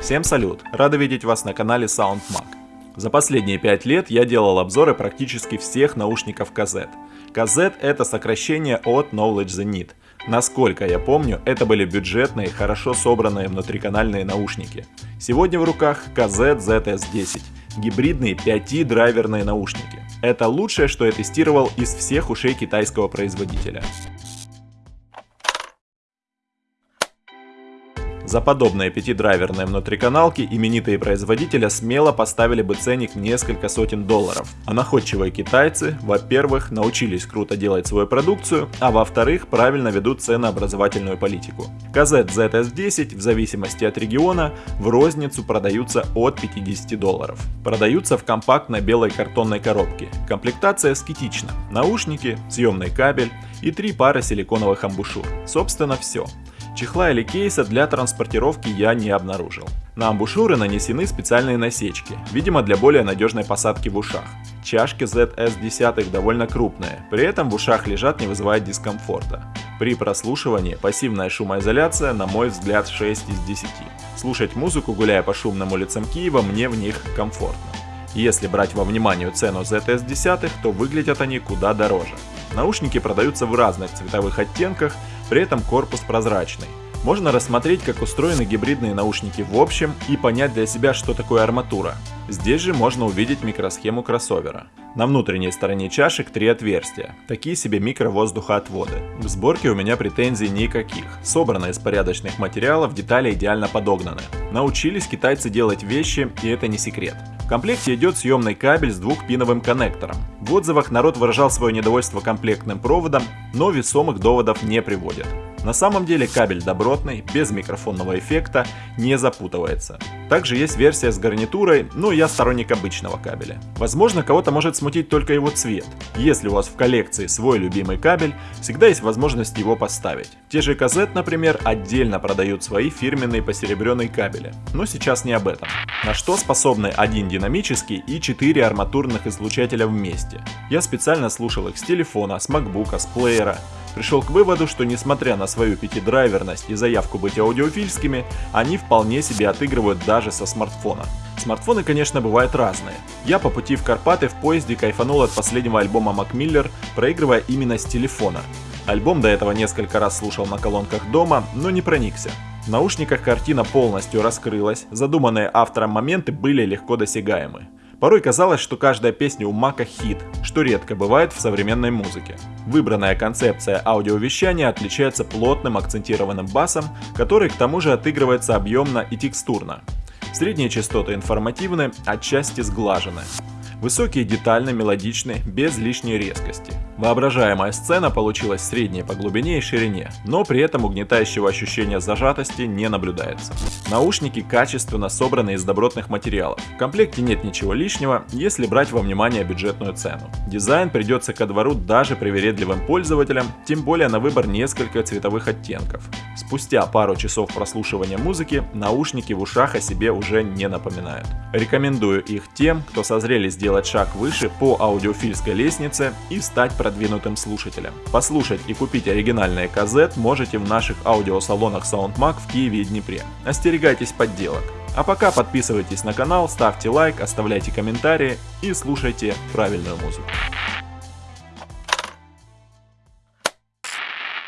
Всем салют! Рада видеть вас на канале SoundMag. За последние 5 лет я делал обзоры практически всех наушников KZ. KZ это сокращение от Knowledge the. Насколько я помню, это были бюджетные, хорошо собранные внутриканальные наушники. Сегодня в руках KZ ZS10, гибридные 5-драйверные наушники. Это лучшее, что я тестировал из всех ушей китайского производителя. За подобные пятидрайверные внутриканалки именитые производители смело поставили бы ценник несколько сотен долларов. А находчивые китайцы, во-первых, научились круто делать свою продукцию, а во-вторых, правильно ведут ценообразовательную политику. KZ ZS10 в зависимости от региона в розницу продаются от 50 долларов. Продаются в компактной белой картонной коробке. Комплектация скетична. Наушники, съемный кабель и три пары силиконовых амбушюр. Собственно все. Чехла или кейса для транспортировки я не обнаружил. На амбушюры нанесены специальные насечки, видимо для более надежной посадки в ушах. Чашки ZS10 довольно крупные, при этом в ушах лежат не вызывает дискомфорта. При прослушивании пассивная шумоизоляция на мой взгляд 6 из 10. Слушать музыку, гуляя по шумным улицам Киева, мне в них комфортно. Если брать во внимание цену ZS10, то выглядят они куда дороже. Наушники продаются в разных цветовых оттенках, при этом корпус прозрачный. Можно рассмотреть, как устроены гибридные наушники в общем и понять для себя, что такое арматура. Здесь же можно увидеть микросхему кроссовера. На внутренней стороне чашек три отверстия, такие себе микровоздухоотводы. В сборке у меня претензий никаких. Собрано из порядочных материалов, детали идеально подогнаны. Научились китайцы делать вещи, и это не секрет. В комплекте идет съемный кабель с двухпиновым коннектором. В отзывах народ выражал свое недовольство комплектным проводом, но весомых доводов не приводят. На самом деле кабель добротный, без микрофонного эффекта, не запутывается. Также есть версия с гарнитурой, но я сторонник обычного кабеля. Возможно, кого-то может смутить только его цвет. Если у вас в коллекции свой любимый кабель, всегда есть возможность его поставить. Те же KZ, например, отдельно продают свои фирменные посеребренные кабели. Но сейчас не об этом. На что способны один динамический и 4 арматурных излучателя вместе. Я специально слушал их с телефона, с макбука, с плеера пришел к выводу, что несмотря на свою пятидрайверность и заявку быть аудиофильскими, они вполне себе отыгрывают даже со смартфона. Смартфоны, конечно, бывают разные. Я по пути в Карпаты в поезде кайфанул от последнего альбома Miller, проигрывая именно с телефона. Альбом до этого несколько раз слушал на колонках дома, но не проникся. В наушниках картина полностью раскрылась, задуманные автором моменты были легко досягаемы. Порой казалось, что каждая песня у Мака хит, что редко бывает в современной музыке. Выбранная концепция аудиовещания отличается плотным акцентированным басом, который к тому же отыгрывается объемно и текстурно. Средние частоты информативны, отчасти сглажены. Высокие детально, мелодичны, без лишней резкости. Воображаемая сцена получилась средней по глубине и ширине, но при этом угнетающего ощущения зажатости не наблюдается. Наушники качественно собраны из добротных материалов. В комплекте нет ничего лишнего, если брать во внимание бюджетную цену. Дизайн придется ко двору даже привередливым пользователям, тем более на выбор несколько цветовых оттенков. Спустя пару часов прослушивания музыки, наушники в ушах о себе уже не напоминают. Рекомендую их тем, кто созрели сделать шаг выше по аудиофильской лестнице и стать продвинутым слушателем. Послушать и купить оригинальные казет можете в наших аудиосалонах SoundMag в Киеве и Днепре. Остерегайтесь подделок. А пока подписывайтесь на канал, ставьте лайк, оставляйте комментарии и слушайте правильную музыку.